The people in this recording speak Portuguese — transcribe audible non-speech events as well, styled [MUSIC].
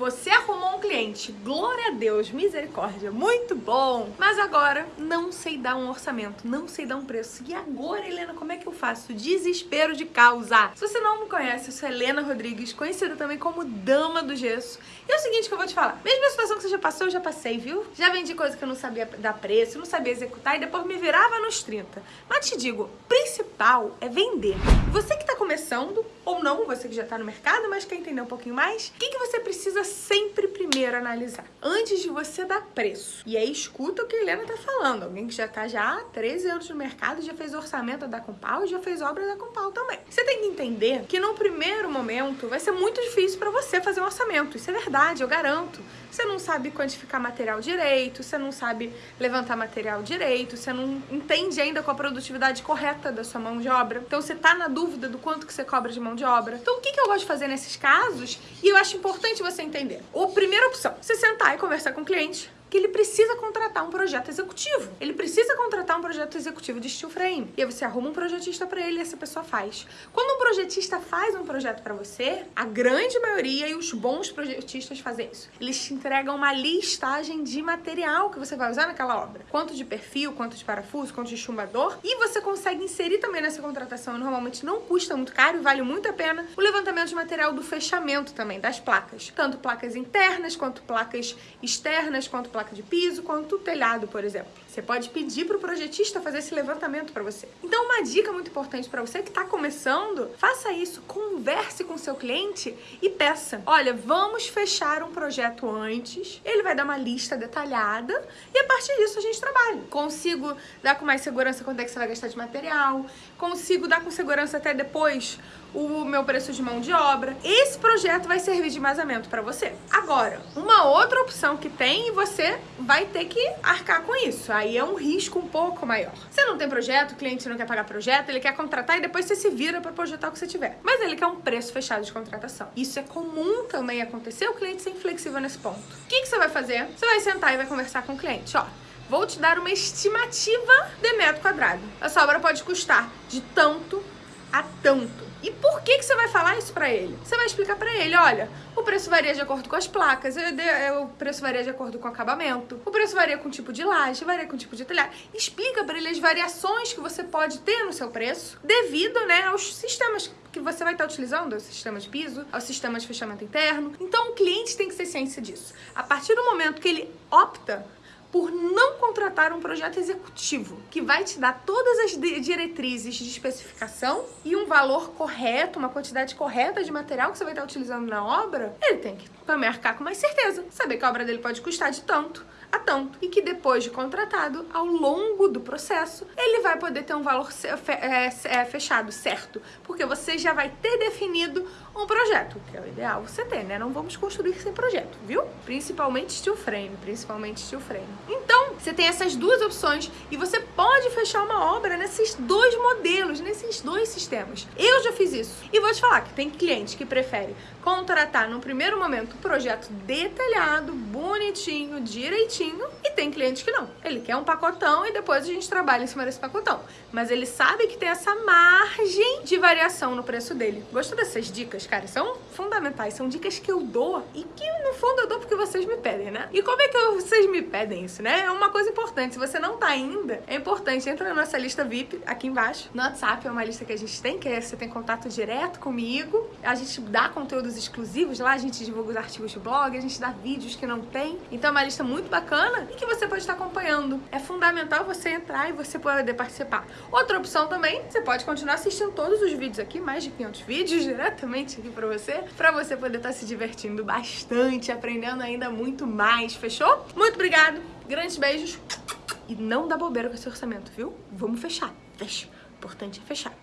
Você arrumou um cliente, glória a Deus, misericórdia, muito bom. Mas agora não sei dar um orçamento, não sei dar um preço. E agora, Helena, como é que eu faço? Desespero de causa. Se você não me conhece, eu sou Helena Rodrigues, conhecida também como Dama do Gesso. E é o seguinte que eu vou te falar. Mesma situação que você já passou, eu já passei, viu? Já vendi coisa que eu não sabia dar preço, não sabia executar e depois me virava nos 30. Mas te digo, principal é vender. Você que tá começando, ou não, você que já tá no mercado, mas quer entender um pouquinho mais, o que, que você precisa sempre primeiro analisar? Antes de você dar preço. E aí escuta o que a Helena tá falando. Alguém que já tá já há 13 anos no mercado, já fez orçamento da Compal, já fez obra da Compal também. Você tem que entender que no primeiro momento vai ser muito difícil para você fazer um orçamento. Isso é verdade, eu garanto. Você não sabe quantificar material direito, você não sabe levantar material direito, você não entende ainda qual a produtividade correta da sua mão de obra. Então você tá na dúvida do quanto que você cobra de mão de obra. Então o que, que eu gosto de fazer nesses casos? E eu acho importante você entender. A primeira opção, você sentar e conversar com o cliente que ele precisa contratar um projeto executivo. Ele precisa contratar um projeto executivo de steel frame. E aí você arruma um projetista para ele e essa pessoa faz. Quando um projetista faz um projeto para você, a grande maioria e os bons projetistas fazem isso. Eles te entregam uma listagem de material que você vai usar naquela obra. Quanto de perfil, quanto de parafuso, quanto de chumbador. E você consegue inserir também nessa contratação, normalmente não custa muito caro e vale muito a pena, o levantamento de material do fechamento também, das placas. Tanto placas internas, quanto placas externas, quanto placas placa de piso quanto o telhado, por exemplo. Você pode pedir para o projetista fazer esse levantamento para você. Então, uma dica muito importante para você que está começando, faça isso, converse com seu cliente e peça. Olha, vamos fechar um projeto antes, ele vai dar uma lista detalhada e a partir disso a gente trabalha. Consigo dar com mais segurança quanto é que você vai gastar de material, consigo dar com segurança até depois o meu preço de mão de obra. Esse projeto vai servir de embasamento para você. Agora, uma outra opção que tem e você vai ter que arcar com isso. Aí é um risco um pouco maior. Você não tem projeto, o cliente não quer pagar projeto, ele quer contratar e depois você se vira para projetar o que você tiver. Mas ele quer um preço fechado de contratação. Isso é comum também acontecer, o cliente ser inflexível nesse ponto. O que, que você vai fazer? Você vai sentar e vai conversar com o cliente. Ó, vou te dar uma estimativa de metro quadrado. Essa obra pode custar de tanto a tanto. E por que, que você vai falar isso pra ele? Você vai explicar pra ele, olha, o preço varia de acordo com as placas, o preço varia de acordo com o acabamento, o preço varia com o tipo de laje, varia com o tipo de telhado. Explica pra ele as variações que você pode ter no seu preço devido, né, aos sistemas que você vai estar utilizando, ao sistema de piso, ao sistema de fechamento interno. Então o cliente tem que ter ciência disso. A partir do momento que ele opta por não contratar um projeto executivo que vai te dar todas as diretrizes de especificação e um valor correto, uma quantidade correta de material que você vai estar utilizando na obra, ele tem que também arcar com mais certeza, saber que a obra dele pode custar de tanto a tanto e que depois de contratado, ao longo do processo, ele vai poder ter um valor é, é, fechado, certo? Porque você já vai ter definido um projeto, que é o ideal você ter, né? Não vamos construir sem projeto, viu? Principalmente steel frame, principalmente steel frame. Então, você tem essas duas opções e você pode fechar uma obra nesses dois modelos, nesses dois sistemas. Eu já fiz isso. E vou te falar que tem cliente que prefere contratar no primeiro momento um projeto detalhado, bonitinho, direitinho, e tem cliente que não. Ele quer um pacotão e depois a gente trabalha em cima desse pacotão. Mas ele sabe que tem essa margem de variação no preço dele. Gostou dessas dicas, cara? São fundamentais, são dicas que eu dou e que no fundo eu dou porque vocês me pedem, né? E como é que vocês me pedem isso, né? É uma coisa importante. Se você não tá ainda, é importante, entra na nossa lista VIP aqui embaixo. No WhatsApp é uma lista que a gente tem, que é, você tem contato direto comigo. A gente dá conteúdo conteúdos exclusivos lá, a gente divulga os artigos de blog, a gente dá vídeos que não tem. Então é uma lista muito bacana e que você pode estar acompanhando. É fundamental você entrar e você poder participar. Outra opção também, você pode continuar assistindo todos os vídeos aqui, mais de 500 vídeos [LAUGHS] diretamente aqui pra você, pra você poder estar se divertindo bastante, aprendendo ainda muito mais, fechou? Muito obrigado, grandes beijos e não dá bobeira com esse orçamento, viu? Vamos fechar, fecha. O importante é fechar.